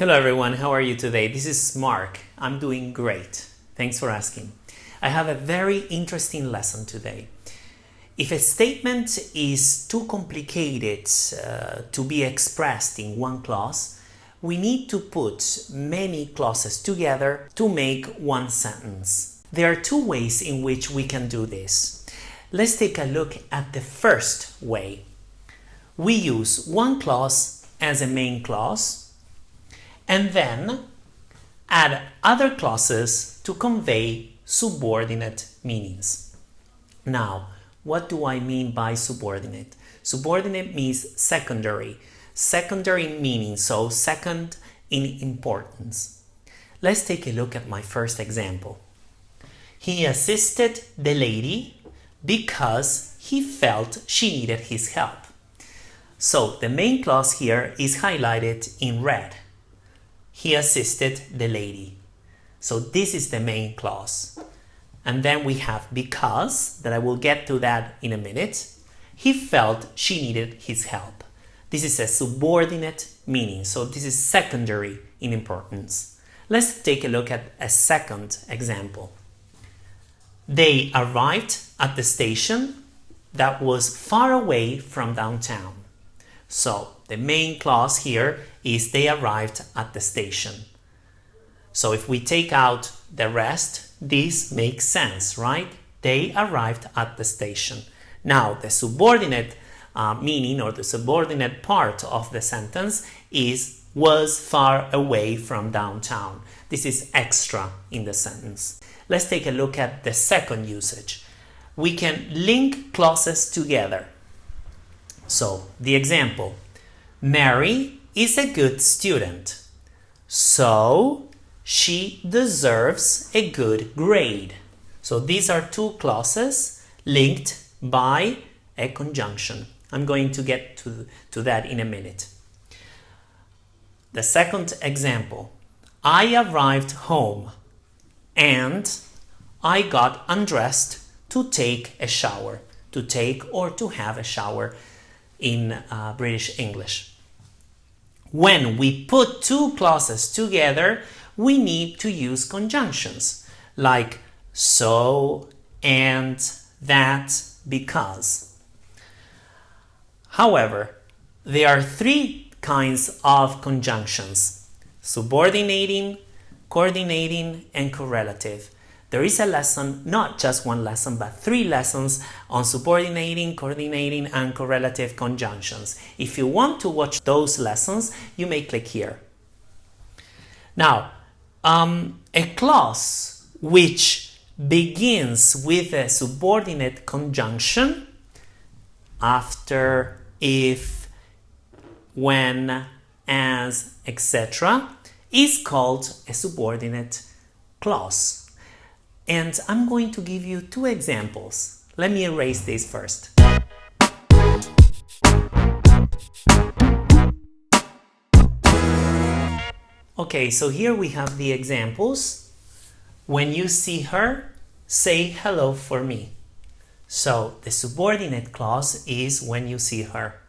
Hello everyone, how are you today? This is Mark. I'm doing great. Thanks for asking. I have a very interesting lesson today. If a statement is too complicated uh, to be expressed in one clause, we need to put many clauses together to make one sentence. There are two ways in which we can do this. Let's take a look at the first way. We use one clause as a main clause and then add other clauses to convey subordinate meanings. Now, what do I mean by subordinate? Subordinate means secondary, secondary meaning, so second in importance. Let's take a look at my first example. He assisted the lady because he felt she needed his help. So the main clause here is highlighted in red. He assisted the lady. So this is the main clause. And then we have because, that I will get to that in a minute. He felt she needed his help. This is a subordinate meaning, so this is secondary in importance. Let's take a look at a second example. They arrived at the station that was far away from downtown. So the main clause here is they arrived at the station. So if we take out the rest, this makes sense, right? They arrived at the station. Now the subordinate uh, meaning or the subordinate part of the sentence is was far away from downtown. This is extra in the sentence. Let's take a look at the second usage. We can link clauses together. So the example, Mary is a good student, so she deserves a good grade. So these are two clauses linked by a conjunction. I'm going to get to, to that in a minute. The second example, I arrived home and I got undressed to take a shower, to take or to have a shower in uh, British English. When we put two clauses together, we need to use conjunctions like so and that because. However, there are three kinds of conjunctions, subordinating, coordinating, and correlative. There is a lesson, not just one lesson, but three lessons on subordinating, coordinating, and correlative conjunctions. If you want to watch those lessons, you may click here. Now, um, a clause which begins with a subordinate conjunction after if, when, as, etc. is called a subordinate clause. And I'm going to give you two examples. Let me erase this first. Okay, so here we have the examples. When you see her, say hello for me. So the subordinate clause is when you see her.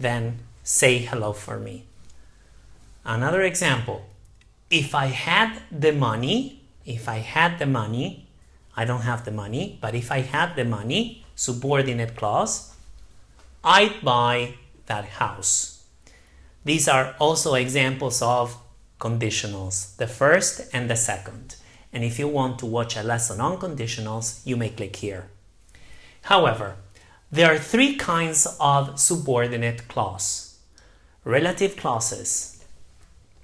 Then say hello for me. Another example. If I had the money, if I had the money, I don't have the money, but if I had the money, subordinate clause, I'd buy that house. These are also examples of conditionals, the first and the second. And if you want to watch a lesson on conditionals, you may click here. However, there are three kinds of subordinate clause. Relative clauses,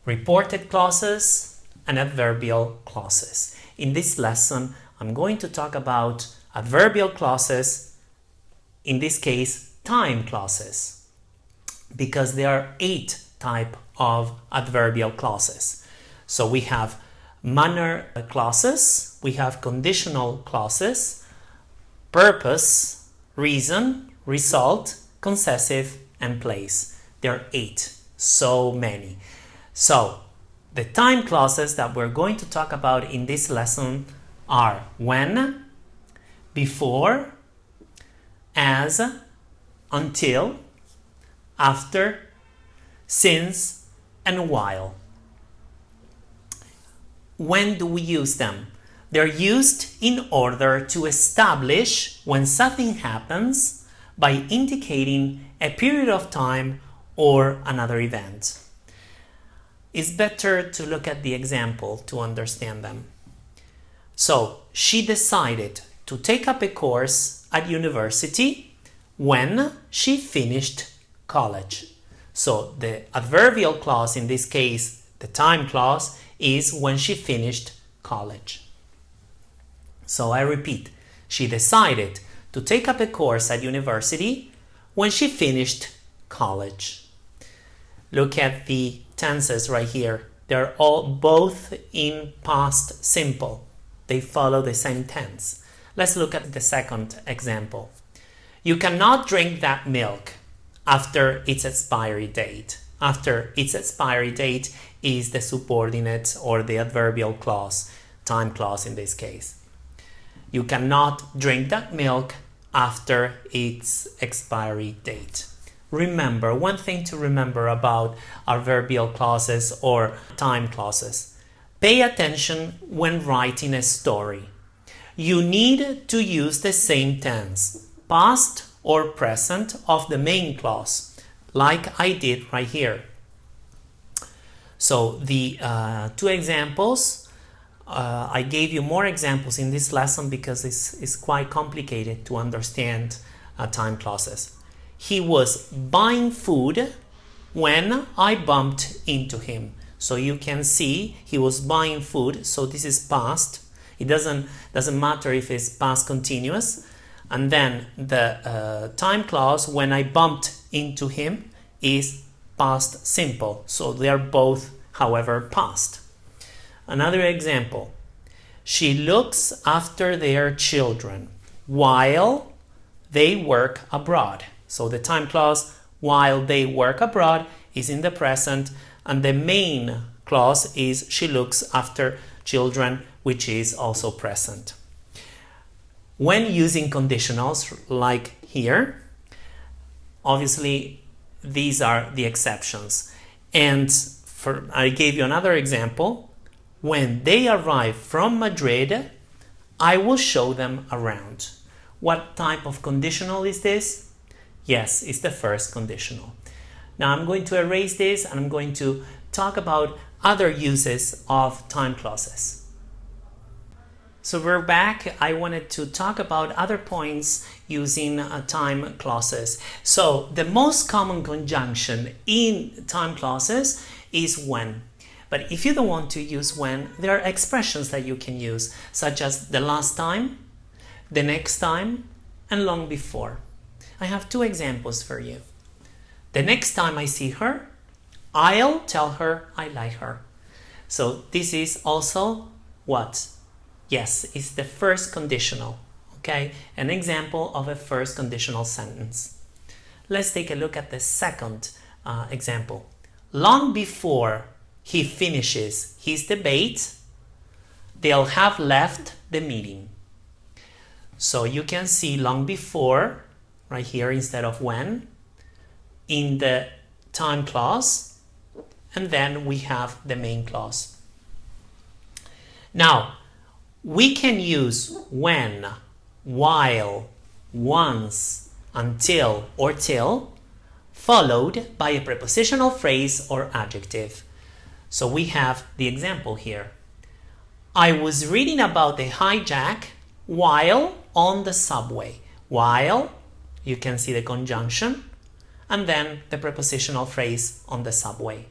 reported clauses, and adverbial clauses. In this lesson, I'm going to talk about adverbial clauses, in this case, time clauses, because there are eight type of adverbial clauses. So we have manner clauses, we have conditional clauses, purpose, reason, result, concessive, and place. There are eight, so many. So the time clauses that we're going to talk about in this lesson are when, before, as, until, after, since, and while. when do we use them? They're used in order to establish when something happens by indicating a period of time or another event. It's better to look at the example to understand them. So, she decided to take up a course at university when she finished college. So, the adverbial clause in this case, the time clause, is when she finished college. So I repeat, she decided to take up a course at university when she finished college. Look at the tenses right here. They're all both in past simple. They follow the same tense. Let's look at the second example. You cannot drink that milk after its expiry date. After its expiry date is the subordinate or the adverbial clause, time clause in this case. You cannot drink that milk after its expiry date. Remember, one thing to remember about adverbial clauses or time clauses. Pay attention when writing a story. You need to use the same tense, past or present of the main clause, like I did right here. So the uh, two examples uh, I gave you more examples in this lesson because it's, it's quite complicated to understand uh, time clauses. He was buying food when I bumped into him. So you can see he was buying food. So this is past. It doesn't, doesn't matter if it's past continuous. And then the uh, time clause when I bumped into him is past simple. So they are both, however, past. Another example. She looks after their children while they work abroad. So the time clause while they work abroad is in the present and the main clause is she looks after children which is also present. When using conditionals like here, obviously these are the exceptions. And for, I gave you another example when they arrive from Madrid, I will show them around. What type of conditional is this? Yes, it's the first conditional. Now I'm going to erase this and I'm going to talk about other uses of time clauses. So we're back. I wanted to talk about other points using uh, time clauses. So the most common conjunction in time clauses is when. But if you don't want to use when, there are expressions that you can use, such as the last time, the next time, and long before. I have two examples for you. The next time I see her, I'll tell her I like her. So this is also what? Yes, it's the first conditional. Okay, an example of a first conditional sentence. Let's take a look at the second uh, example. Long before he finishes his debate, they'll have left the meeting. So you can see long before, right here instead of when, in the time clause, and then we have the main clause. Now, we can use when, while, once, until, or till, followed by a prepositional phrase or adjective. So we have the example here. I was reading about the hijack while on the subway. While, you can see the conjunction, and then the prepositional phrase on the subway.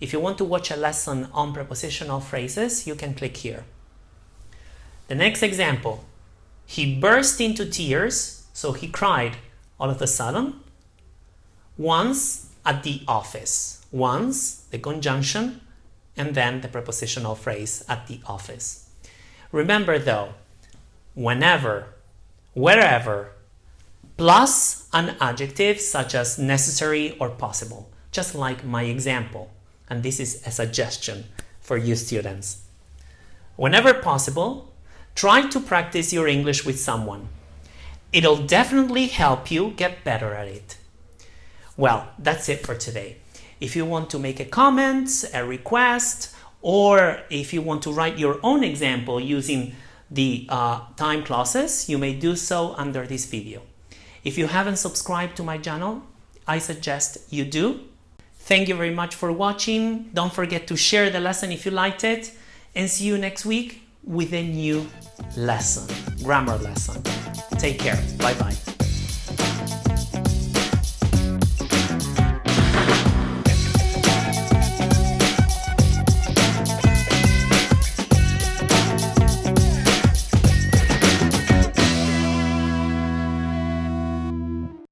If you want to watch a lesson on prepositional phrases, you can click here. The next example, he burst into tears, so he cried all of a sudden, once at the office once, the conjunction, and then the prepositional phrase at the office. Remember though, whenever, wherever, plus an adjective such as necessary or possible, just like my example. And this is a suggestion for you students. Whenever possible, try to practice your English with someone. It'll definitely help you get better at it. Well, that's it for today. If you want to make a comment, a request, Or if you want to write your own example using the uh, time clauses, you may do so under this video. If you haven't subscribed to my channel, I suggest you do. Thank you very much for watching. Don't forget to share the lesson if you liked it and see you next week with a new lesson, grammar lesson. Take care. Bye bye.